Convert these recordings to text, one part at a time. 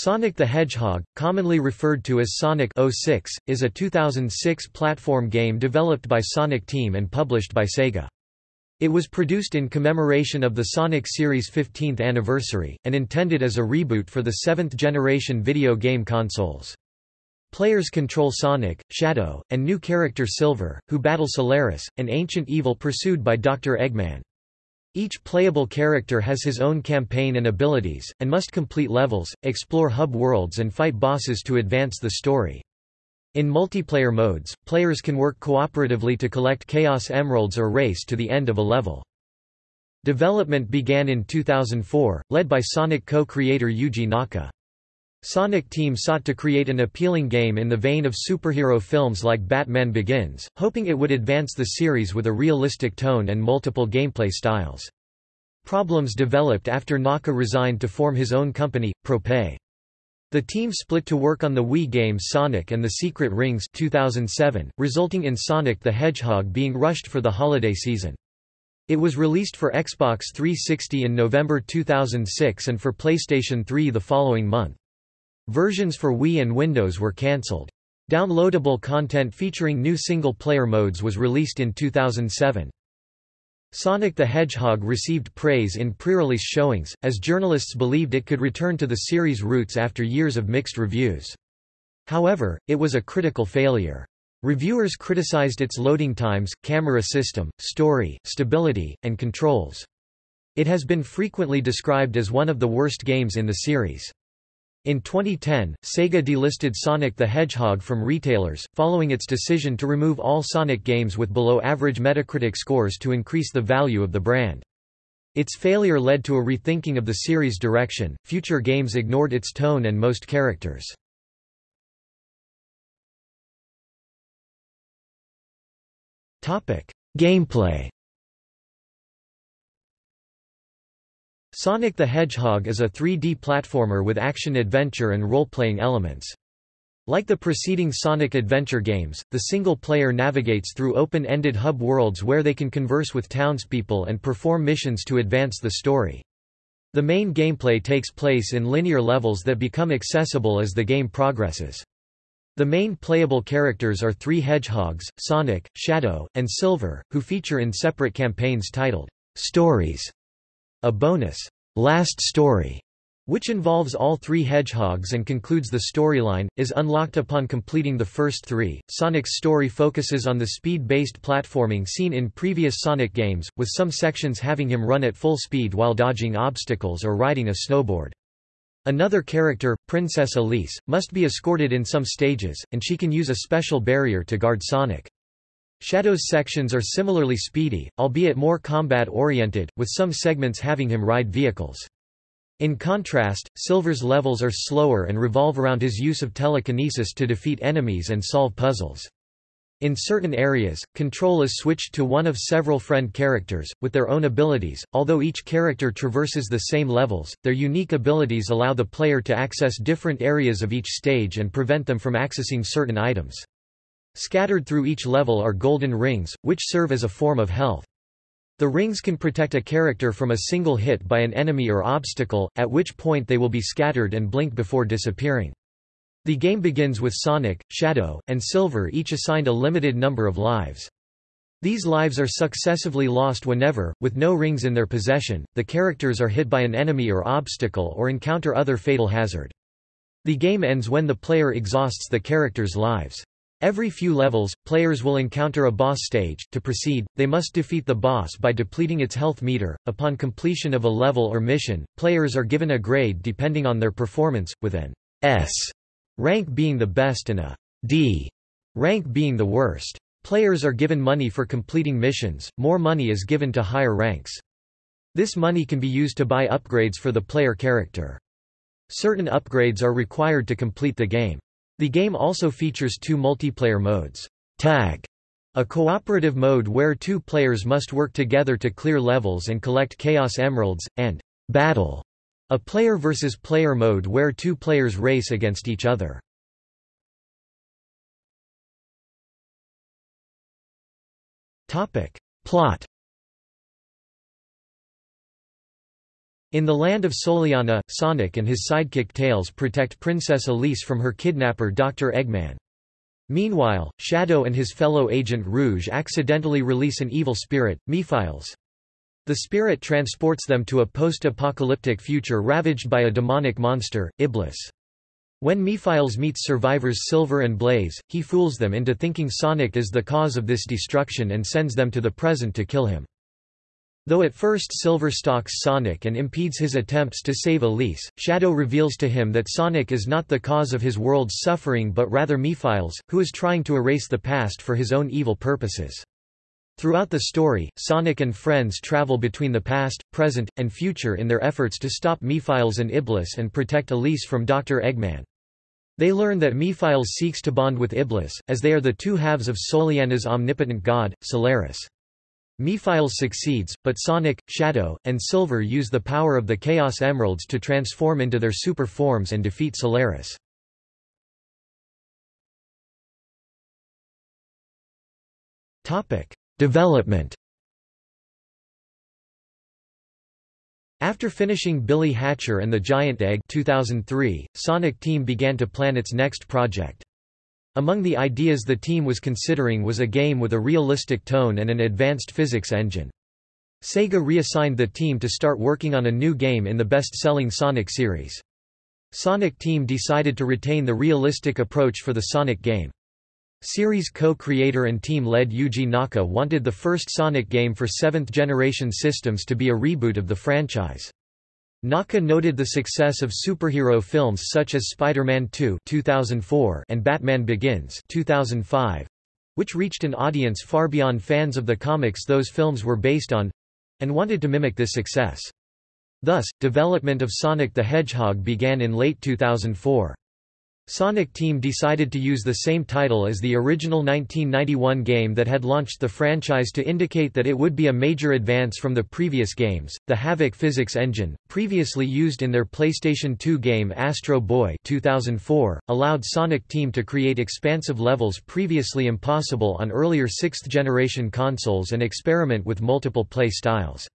Sonic the Hedgehog, commonly referred to as Sonic 06, is a 2006 platform game developed by Sonic Team and published by Sega. It was produced in commemoration of the Sonic series' 15th anniversary, and intended as a reboot for the seventh-generation video game consoles. Players control Sonic, Shadow, and new character Silver, who battle Solaris, an ancient evil pursued by Dr. Eggman. Each playable character has his own campaign and abilities, and must complete levels, explore hub worlds and fight bosses to advance the story. In multiplayer modes, players can work cooperatively to collect Chaos Emeralds or race to the end of a level. Development began in 2004, led by Sonic co-creator Yuji Naka. Sonic Team sought to create an appealing game in the vein of superhero films like Batman Begins, hoping it would advance the series with a realistic tone and multiple gameplay styles. Problems developed after Naka resigned to form his own company, Prope. The team split to work on the Wii game Sonic and the Secret Rings 2007, resulting in Sonic the Hedgehog being rushed for the holiday season. It was released for Xbox 360 in November 2006 and for PlayStation 3 the following month. Versions for Wii and Windows were cancelled. Downloadable content featuring new single-player modes was released in 2007. Sonic the Hedgehog received praise in pre-release showings, as journalists believed it could return to the series' roots after years of mixed reviews. However, it was a critical failure. Reviewers criticized its loading times, camera system, story, stability, and controls. It has been frequently described as one of the worst games in the series. In 2010, Sega delisted Sonic the Hedgehog from retailers, following its decision to remove all Sonic games with below-average Metacritic scores to increase the value of the brand. Its failure led to a rethinking of the series' direction, future games ignored its tone and most characters. Gameplay Sonic the Hedgehog is a 3D platformer with action-adventure and role-playing elements. Like the preceding Sonic adventure games, the single player navigates through open-ended hub worlds where they can converse with townspeople and perform missions to advance the story. The main gameplay takes place in linear levels that become accessible as the game progresses. The main playable characters are three hedgehogs, Sonic, Shadow, and Silver, who feature in separate campaigns titled, Stories. A bonus, Last Story, which involves all three hedgehogs and concludes the storyline, is unlocked upon completing the first three. Sonic's story focuses on the speed-based platforming seen in previous Sonic games, with some sections having him run at full speed while dodging obstacles or riding a snowboard. Another character, Princess Elise, must be escorted in some stages, and she can use a special barrier to guard Sonic. Shadow's sections are similarly speedy, albeit more combat-oriented, with some segments having him ride vehicles. In contrast, Silver's levels are slower and revolve around his use of telekinesis to defeat enemies and solve puzzles. In certain areas, control is switched to one of several friend characters, with their own abilities. Although each character traverses the same levels, their unique abilities allow the player to access different areas of each stage and prevent them from accessing certain items. Scattered through each level are golden rings, which serve as a form of health. The rings can protect a character from a single hit by an enemy or obstacle, at which point they will be scattered and blink before disappearing. The game begins with Sonic, Shadow, and Silver each assigned a limited number of lives. These lives are successively lost whenever, with no rings in their possession, the characters are hit by an enemy or obstacle or encounter other fatal hazard. The game ends when the player exhausts the character's lives. Every few levels, players will encounter a boss stage. To proceed, they must defeat the boss by depleting its health meter. Upon completion of a level or mission, players are given a grade depending on their performance, with an S rank being the best and a D rank being the worst. Players are given money for completing missions, more money is given to higher ranks. This money can be used to buy upgrades for the player character. Certain upgrades are required to complete the game. The game also features two multiplayer modes. Tag, a cooperative mode where two players must work together to clear levels and collect Chaos Emeralds, and Battle, a player versus player mode where two players race against each other. Topic. Plot In the land of Soleanna, Sonic and his sidekick Tails protect Princess Elise from her kidnapper Dr. Eggman. Meanwhile, Shadow and his fellow agent Rouge accidentally release an evil spirit, Mephiles. The spirit transports them to a post-apocalyptic future ravaged by a demonic monster, Iblis. When Mephiles meets survivors Silver and Blaze, he fools them into thinking Sonic is the cause of this destruction and sends them to the present to kill him. Though at first Silver stalks Sonic and impedes his attempts to save Elise, Shadow reveals to him that Sonic is not the cause of his world's suffering but rather Mephiles, who is trying to erase the past for his own evil purposes. Throughout the story, Sonic and friends travel between the past, present, and future in their efforts to stop Mephiles and Iblis and protect Elise from Dr. Eggman. They learn that Mephiles seeks to bond with Iblis, as they are the two halves of Soleanna's omnipotent god, Solaris. Mephiles succeeds, but Sonic, Shadow, and Silver use the power of the Chaos Emeralds to transform into their super forms and defeat Solaris. Development After finishing Billy Hatcher and the Giant Egg 2003, Sonic Team began to plan its next project. Among the ideas the team was considering was a game with a realistic tone and an advanced physics engine. Sega reassigned the team to start working on a new game in the best-selling Sonic series. Sonic Team decided to retain the realistic approach for the Sonic game. Series co-creator and team lead Yuji Naka wanted the first Sonic game for seventh-generation systems to be a reboot of the franchise. Naka noted the success of superhero films such as Spider-Man 2 2004 and Batman Begins 2005, which reached an audience far beyond fans of the comics those films were based on, and wanted to mimic this success. Thus, development of Sonic the Hedgehog began in late 2004. Sonic Team decided to use the same title as the original 1991 game that had launched the franchise to indicate that it would be a major advance from the previous games. The Havok physics engine, previously used in their PlayStation 2 game Astro Boy 2004, allowed Sonic Team to create expansive levels previously impossible on earlier 6th generation consoles and experiment with multiple play styles.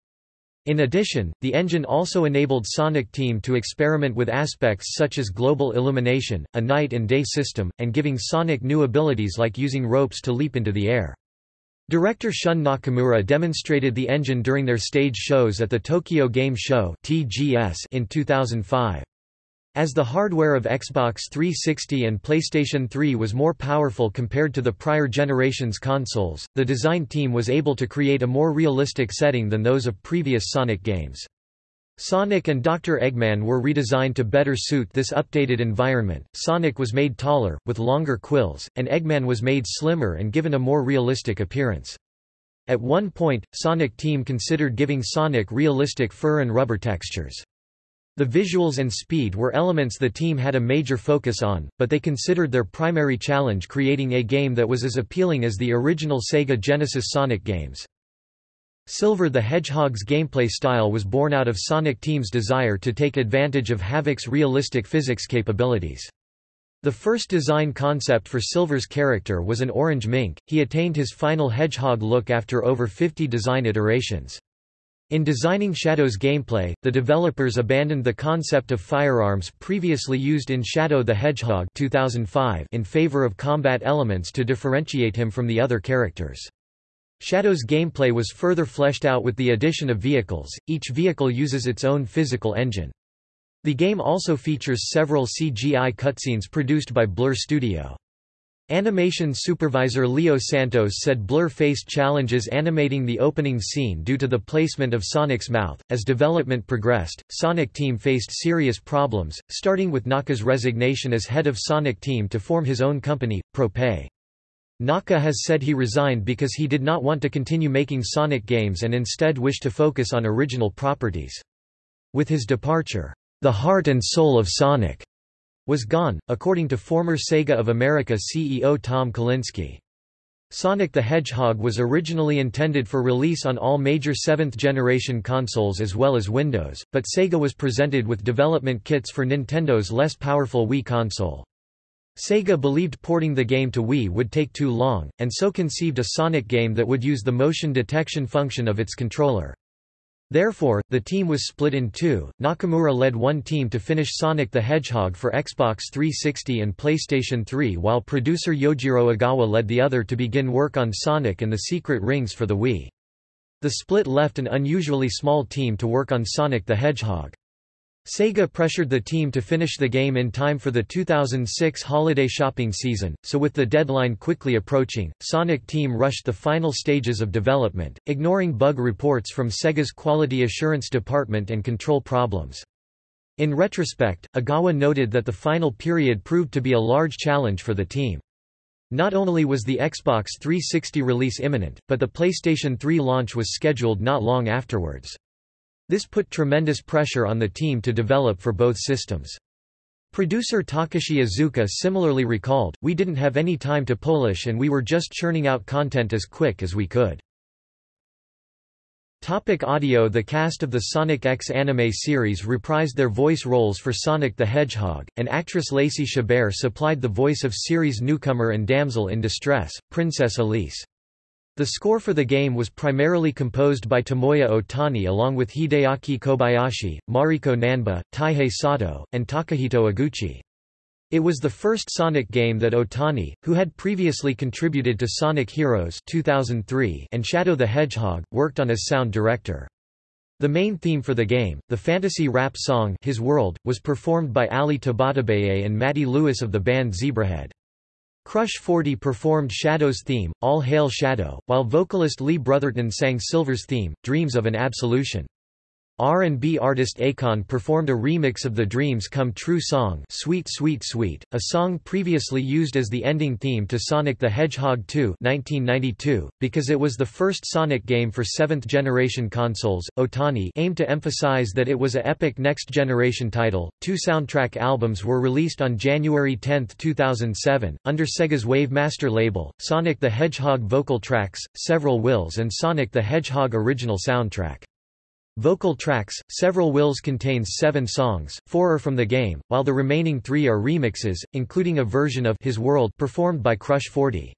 In addition, the engine also enabled Sonic Team to experiment with aspects such as global illumination, a night and day system, and giving Sonic new abilities like using ropes to leap into the air. Director Shun Nakamura demonstrated the engine during their stage shows at the Tokyo Game Show in 2005. As the hardware of Xbox 360 and PlayStation 3 was more powerful compared to the prior generation's consoles, the design team was able to create a more realistic setting than those of previous Sonic games. Sonic and Dr. Eggman were redesigned to better suit this updated environment. Sonic was made taller, with longer quills, and Eggman was made slimmer and given a more realistic appearance. At one point, Sonic Team considered giving Sonic realistic fur and rubber textures. The visuals and speed were elements the team had a major focus on, but they considered their primary challenge creating a game that was as appealing as the original Sega Genesis Sonic games. Silver the Hedgehog's gameplay style was born out of Sonic Team's desire to take advantage of Havok's realistic physics capabilities. The first design concept for Silver's character was an orange mink, he attained his final hedgehog look after over 50 design iterations. In designing Shadow's gameplay, the developers abandoned the concept of firearms previously used in Shadow the Hedgehog 2005 in favor of combat elements to differentiate him from the other characters. Shadow's gameplay was further fleshed out with the addition of vehicles, each vehicle uses its own physical engine. The game also features several CGI cutscenes produced by Blur Studio. Animation supervisor Leo Santos said Blur faced challenges animating the opening scene due to the placement of Sonic's mouth. As development progressed, Sonic Team faced serious problems, starting with Naka's resignation as head of Sonic Team to form his own company, Prope. Naka has said he resigned because he did not want to continue making Sonic games and instead wished to focus on original properties. With his departure, the heart and soul of Sonic was gone, according to former Sega of America CEO Tom Kalinske. Sonic the Hedgehog was originally intended for release on all major 7th-generation consoles as well as Windows, but Sega was presented with development kits for Nintendo's less powerful Wii console. Sega believed porting the game to Wii would take too long, and so conceived a Sonic game that would use the motion detection function of its controller. Therefore, the team was split in two. Nakamura led one team to finish Sonic the Hedgehog for Xbox 360 and PlayStation 3 while producer Yojiro Ogawa led the other to begin work on Sonic and the Secret Rings for the Wii. The split left an unusually small team to work on Sonic the Hedgehog. Sega pressured the team to finish the game in time for the 2006 holiday shopping season, so with the deadline quickly approaching, Sonic Team rushed the final stages of development, ignoring bug reports from Sega's Quality Assurance Department and control problems. In retrospect, Ogawa noted that the final period proved to be a large challenge for the team. Not only was the Xbox 360 release imminent, but the PlayStation 3 launch was scheduled not long afterwards. This put tremendous pressure on the team to develop for both systems. Producer Takashi Iizuka similarly recalled, We didn't have any time to polish and we were just churning out content as quick as we could. Topic audio The cast of the Sonic X anime series reprised their voice roles for Sonic the Hedgehog, and actress Lacey Chabert supplied the voice of series newcomer and damsel in distress, Princess Elise. The score for the game was primarily composed by Tomoya Otani along with Hideaki Kobayashi, Mariko Nanba, Taihei Sato, and Takahito Eguchi. It was the first Sonic game that Otani, who had previously contributed to Sonic Heroes 2003 and Shadow the Hedgehog, worked on as sound director. The main theme for the game, the fantasy rap song His World, was performed by Ali Tabatabaye and Matty Lewis of the band Zebrahead. Crush 40 performed Shadow's theme, All Hail Shadow, while vocalist Lee Brotherton sang Silver's theme, Dreams of an Absolution. R&B artist Akon performed a remix of the Dreams Come True song Sweet Sweet Sweet, a song previously used as the ending theme to Sonic the Hedgehog 2 1992, because it was the first Sonic game for seventh-generation consoles. Otani aimed to emphasize that it was a epic next-generation title. Two soundtrack albums were released on January 10, 2007, under Sega's Wavemaster label, Sonic the Hedgehog vocal tracks, Several Wills and Sonic the Hedgehog original soundtrack. Vocal tracks, Several Wills contains seven songs, four are from the game, while the remaining three are remixes, including a version of His World performed by Crush 40.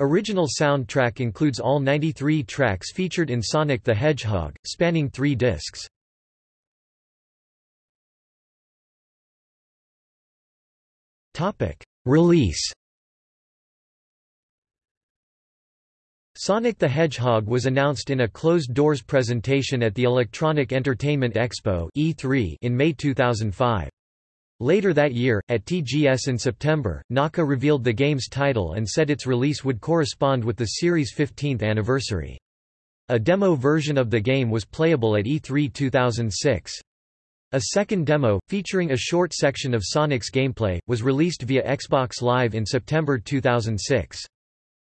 Original soundtrack includes all 93 tracks featured in Sonic the Hedgehog, spanning three discs. Release Sonic the Hedgehog was announced in a closed-doors presentation at the Electronic Entertainment Expo E3 in May 2005. Later that year, at TGS in September, Naka revealed the game's title and said its release would correspond with the series' 15th anniversary. A demo version of the game was playable at E3 2006. A second demo, featuring a short section of Sonic's gameplay, was released via Xbox Live in September 2006.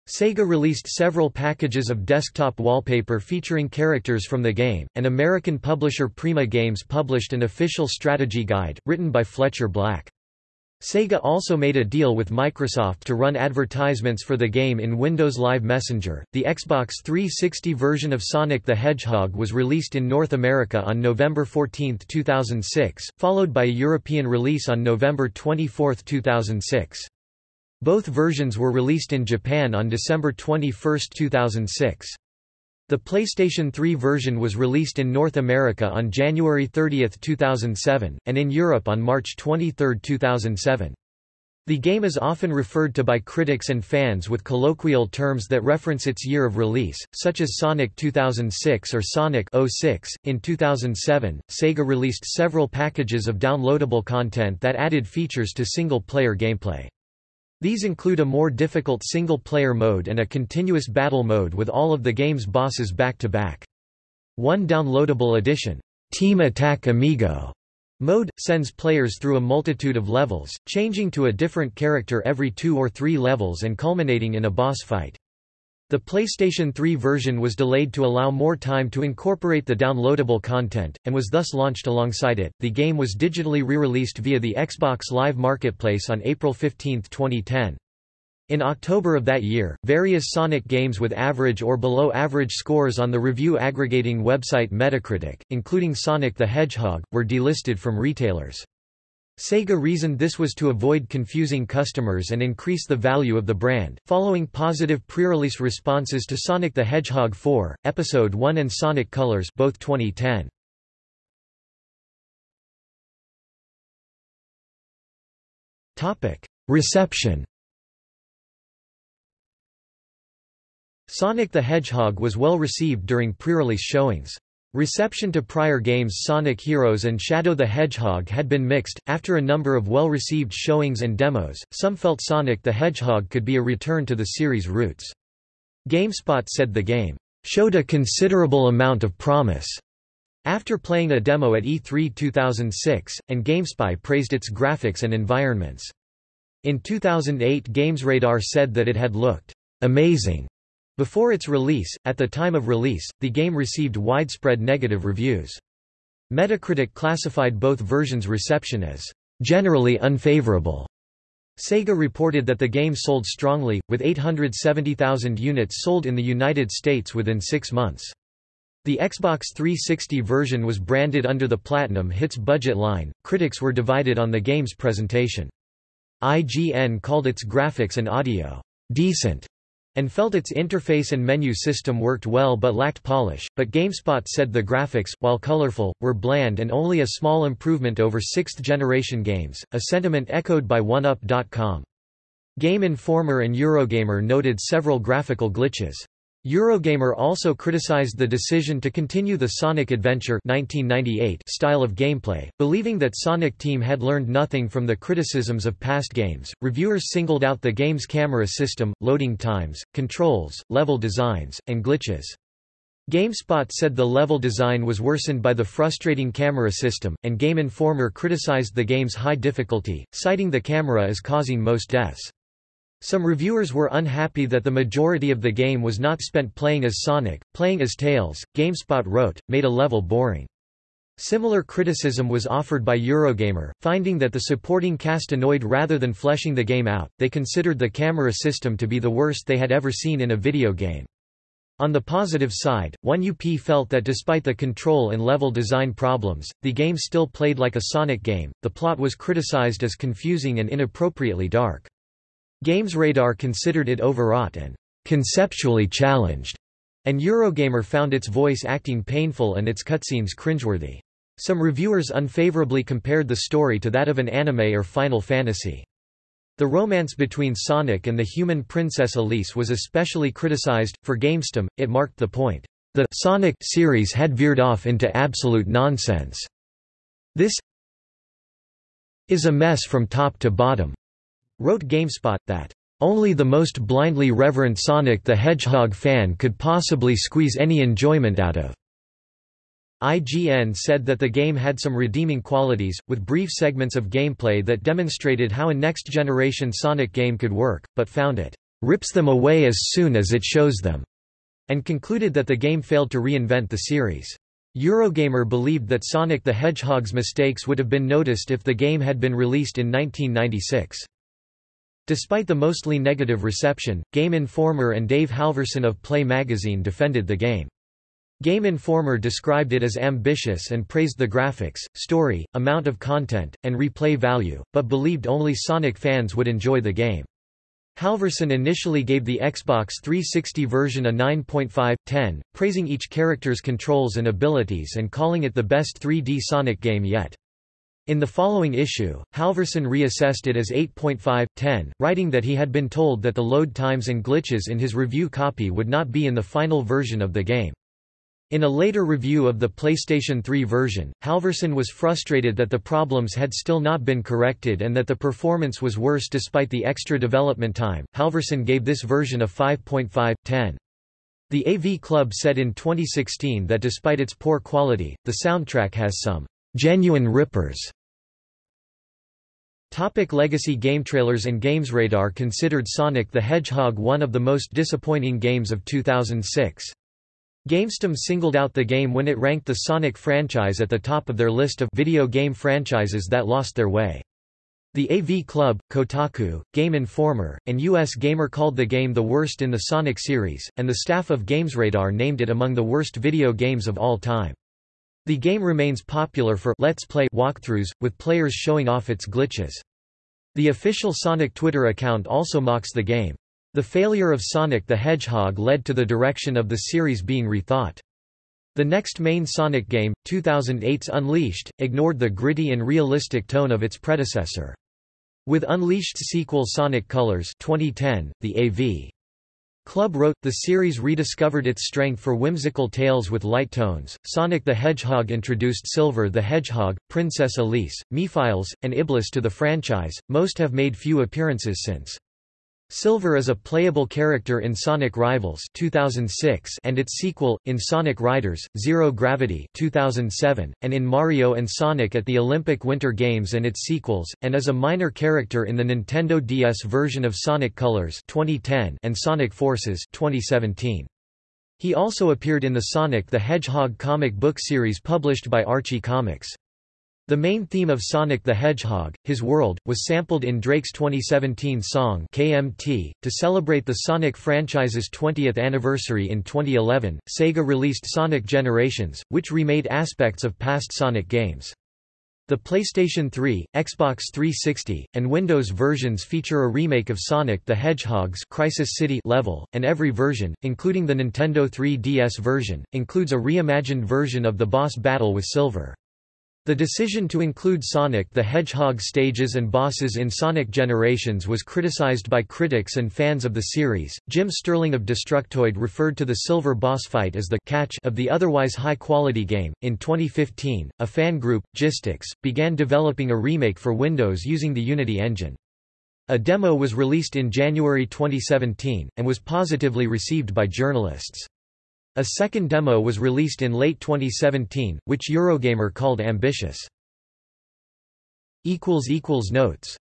Sega released several packages of desktop wallpaper featuring characters from the game, and American publisher Prima Games published an official strategy guide, written by Fletcher Black. Sega also made a deal with Microsoft to run advertisements for the game in Windows Live Messenger. The Xbox 360 version of Sonic the Hedgehog was released in North America on November 14, 2006, followed by a European release on November 24, 2006. Both versions were released in Japan on December 21, 2006. The PlayStation 3 version was released in North America on January 30, 2007, and in Europe on March 23, 2007. The game is often referred to by critics and fans with colloquial terms that reference its year of release, such as Sonic 2006 or Sonic 06. In 2007, Sega released several packages of downloadable content that added features to single-player gameplay. These include a more difficult single-player mode and a continuous battle mode with all of the game's bosses back-to-back. -back. One downloadable edition, Team Attack Amigo mode, sends players through a multitude of levels, changing to a different character every two or three levels and culminating in a boss fight. The PlayStation 3 version was delayed to allow more time to incorporate the downloadable content, and was thus launched alongside it. The game was digitally re-released via the Xbox Live Marketplace on April 15, 2010. In October of that year, various Sonic games with average or below average scores on the review aggregating website Metacritic, including Sonic the Hedgehog, were delisted from retailers. Sega reasoned this was to avoid confusing customers and increase the value of the brand. Following positive pre-release responses to Sonic the Hedgehog 4, Episode 1 and Sonic Colors both 2010. Topic: Reception. Sonic the Hedgehog was well received during pre-release showings. Reception to prior games Sonic Heroes and Shadow the Hedgehog had been mixed. After a number of well received showings and demos, some felt Sonic the Hedgehog could be a return to the series' roots. GameSpot said the game showed a considerable amount of promise after playing a demo at E3 2006, and GameSpy praised its graphics and environments. In 2008 GamesRadar said that it had looked amazing before its release, at the time of release, the game received widespread negative reviews. Metacritic classified both versions' reception as generally unfavorable. Sega reported that the game sold strongly, with 870,000 units sold in the United States within six months. The Xbox 360 version was branded under the Platinum Hits budget line. Critics were divided on the game's presentation. IGN called its graphics and audio decent and felt its interface and menu system worked well but lacked polish, but GameSpot said the graphics, while colorful, were bland and only a small improvement over sixth-generation games, a sentiment echoed by 1UP.com. Game Informer and Eurogamer noted several graphical glitches. Eurogamer also criticized the decision to continue the Sonic Adventure 1998 style of gameplay, believing that Sonic Team had learned nothing from the criticisms of past games. Reviewers singled out the game's camera system, loading times, controls, level designs, and glitches. GameSpot said the level design was worsened by the frustrating camera system, and Game Informer criticized the game's high difficulty, citing the camera as causing most deaths. Some reviewers were unhappy that the majority of the game was not spent playing as Sonic, playing as Tails, GameSpot wrote, made a level boring. Similar criticism was offered by Eurogamer, finding that the supporting cast annoyed rather than fleshing the game out. They considered the camera system to be the worst they had ever seen in a video game. On the positive side, 1UP felt that despite the control and level design problems, the game still played like a Sonic game. The plot was criticized as confusing and inappropriately dark. GamesRadar considered it overwrought and conceptually challenged, and Eurogamer found its voice acting painful and its cutscenes cringeworthy. Some reviewers unfavorably compared the story to that of an anime or Final Fantasy. The romance between Sonic and the human princess Elise was especially criticized. For GamesTM, it marked the point. The Sonic series had veered off into absolute nonsense. This is a mess from top to bottom wrote GameSpot, that only the most blindly reverent Sonic the Hedgehog fan could possibly squeeze any enjoyment out of. IGN said that the game had some redeeming qualities, with brief segments of gameplay that demonstrated how a next-generation Sonic game could work, but found it rips them away as soon as it shows them, and concluded that the game failed to reinvent the series. Eurogamer believed that Sonic the Hedgehog's mistakes would have been noticed if the game had been released in 1996. Despite the mostly negative reception, Game Informer and Dave Halverson of Play magazine defended the game. Game Informer described it as ambitious and praised the graphics, story, amount of content, and replay value, but believed only Sonic fans would enjoy the game. Halverson initially gave the Xbox 360 version a 9.5/10, praising each character's controls and abilities and calling it the best 3D Sonic game yet. In the following issue, Halverson reassessed it as 8.5/10, writing that he had been told that the load times and glitches in his review copy would not be in the final version of the game. In a later review of the PlayStation 3 version, Halverson was frustrated that the problems had still not been corrected and that the performance was worse despite the extra development time. Halverson gave this version a 5.5/10. The AV Club said in 2016 that despite its poor quality, the soundtrack has some genuine rippers. Topic legacy GameTrailers and GamesRadar considered Sonic the Hedgehog one of the most disappointing games of 2006. GamesTM singled out the game when it ranked the Sonic franchise at the top of their list of video game franchises that lost their way. The AV Club, Kotaku, Game Informer, and US Gamer called the game the worst in the Sonic series, and the staff of GamesRadar named it among the worst video games of all time. The game remains popular for Let's Play walkthroughs, with players showing off its glitches. The official Sonic Twitter account also mocks the game. The failure of Sonic the Hedgehog led to the direction of the series being rethought. The next main Sonic game, 2008's Unleashed, ignored the gritty and realistic tone of its predecessor. With Unleashed sequel Sonic Colors 2010, the AV Club wrote, the series rediscovered its strength for whimsical tales with light tones. Sonic the Hedgehog introduced Silver the Hedgehog, Princess Elise, Mephiles, and Iblis to the franchise, most have made few appearances since. Silver is a playable character in Sonic Rivals 2006 and its sequel, in Sonic Riders, Zero Gravity 2007, and in Mario and Sonic at the Olympic Winter Games and its sequels, and is a minor character in the Nintendo DS version of Sonic Colors 2010 and Sonic Forces 2017. He also appeared in the Sonic the Hedgehog comic book series published by Archie Comics. The main theme of Sonic the Hedgehog, his world, was sampled in Drake's 2017 song KMT. To celebrate the Sonic franchise's 20th anniversary in 2011, Sega released Sonic Generations, which remade aspects of past Sonic games. The PlayStation 3, Xbox 360, and Windows versions feature a remake of Sonic the Hedgehog's Crisis City level, and every version, including the Nintendo 3DS version, includes a reimagined version of the boss battle with Silver. The decision to include Sonic the Hedgehog stages and bosses in Sonic Generations was criticized by critics and fans of the series. Jim Sterling of Destructoid referred to the silver boss fight as the catch of the otherwise high-quality game. In 2015, a fan group, Gistix, began developing a remake for Windows using the Unity engine. A demo was released in January 2017 and was positively received by journalists. A second demo was released in late 2017, which Eurogamer called ambitious. Notes